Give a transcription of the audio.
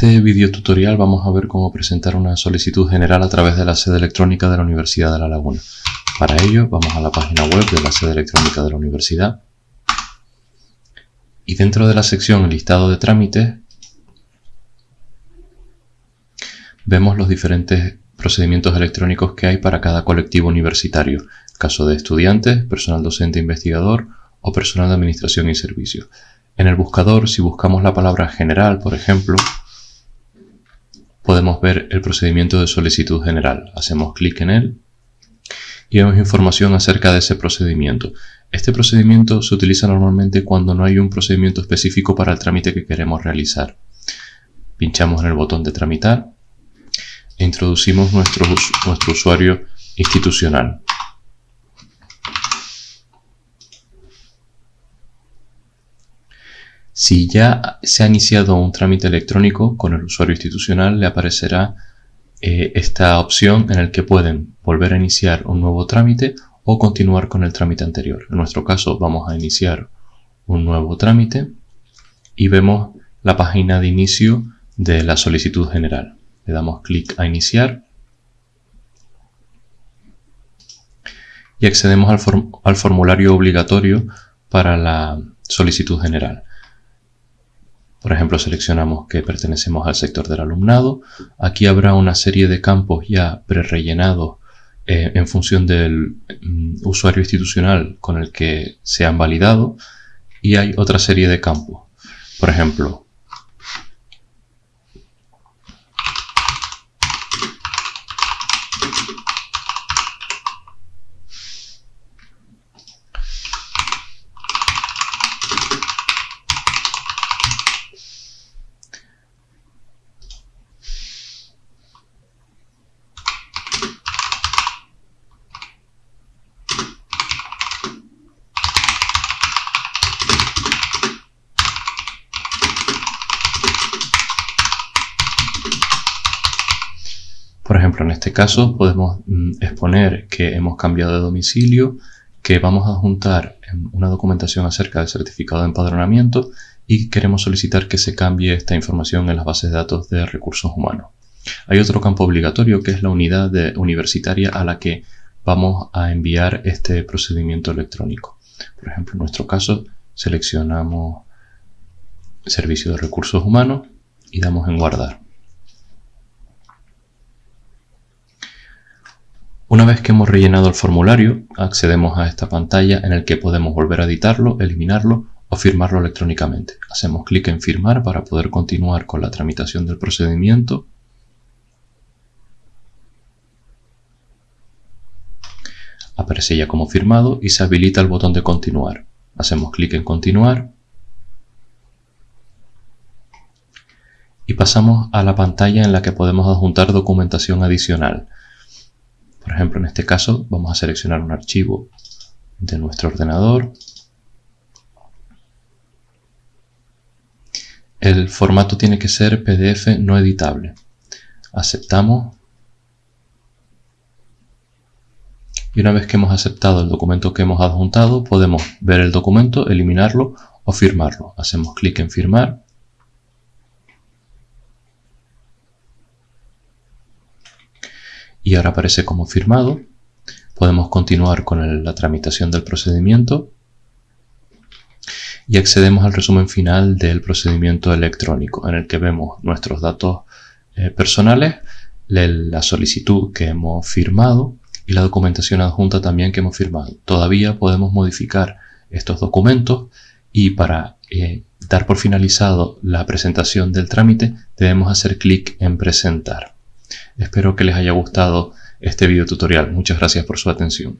este video tutorial vamos a ver cómo presentar una solicitud general a través de la sede electrónica de la Universidad de La Laguna. Para ello vamos a la página web de la sede electrónica de la universidad y dentro de la sección listado de trámites vemos los diferentes procedimientos electrónicos que hay para cada colectivo universitario, caso de estudiantes, personal docente investigador o personal de administración y servicios. En el buscador, si buscamos la palabra general, por ejemplo, podemos ver el procedimiento de solicitud general. Hacemos clic en él y vemos información acerca de ese procedimiento. Este procedimiento se utiliza normalmente cuando no hay un procedimiento específico para el trámite que queremos realizar. Pinchamos en el botón de tramitar e introducimos nuestro, nuestro usuario institucional. Si ya se ha iniciado un trámite electrónico con el usuario institucional, le aparecerá eh, esta opción en el que pueden volver a iniciar un nuevo trámite o continuar con el trámite anterior. En nuestro caso vamos a iniciar un nuevo trámite y vemos la página de inicio de la solicitud general. Le damos clic a iniciar y accedemos al formulario obligatorio para la solicitud general. Por ejemplo, seleccionamos que pertenecemos al sector del alumnado. Aquí habrá una serie de campos ya prerellenados eh, en función del mm, usuario institucional con el que se han validado. Y hay otra serie de campos. Por ejemplo, Por ejemplo, en este caso podemos mm, exponer que hemos cambiado de domicilio, que vamos a juntar una documentación acerca del certificado de empadronamiento y queremos solicitar que se cambie esta información en las bases de datos de recursos humanos. Hay otro campo obligatorio que es la unidad universitaria a la que vamos a enviar este procedimiento electrónico. Por ejemplo, en nuestro caso seleccionamos Servicio de Recursos Humanos y damos en Guardar. Una vez que hemos rellenado el formulario, accedemos a esta pantalla en el que podemos volver a editarlo, eliminarlo o firmarlo electrónicamente. Hacemos clic en firmar para poder continuar con la tramitación del procedimiento. Aparece ya como firmado y se habilita el botón de continuar. Hacemos clic en continuar y pasamos a la pantalla en la que podemos adjuntar documentación adicional. Por ejemplo, en este caso vamos a seleccionar un archivo de nuestro ordenador. El formato tiene que ser PDF no editable. Aceptamos. Y una vez que hemos aceptado el documento que hemos adjuntado, podemos ver el documento, eliminarlo o firmarlo. Hacemos clic en firmar y ahora aparece como firmado. Podemos continuar con la tramitación del procedimiento y accedemos al resumen final del procedimiento electrónico en el que vemos nuestros datos eh, personales, la solicitud que hemos firmado y la documentación adjunta también que hemos firmado. Todavía podemos modificar estos documentos y para eh, dar por finalizado la presentación del trámite debemos hacer clic en presentar. Espero que les haya gustado este video tutorial. Muchas gracias por su atención.